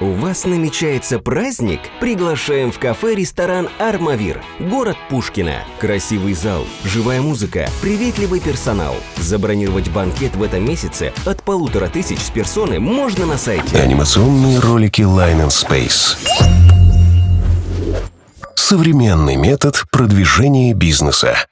У вас намечается праздник? Приглашаем в кафе-ресторан «Армавир». Город Пушкина. Красивый зал, живая музыка, приветливый персонал. Забронировать банкет в этом месяце от полутора тысяч с персоны можно на сайте. Анимационные ролики Line and Space. Современный метод продвижения бизнеса.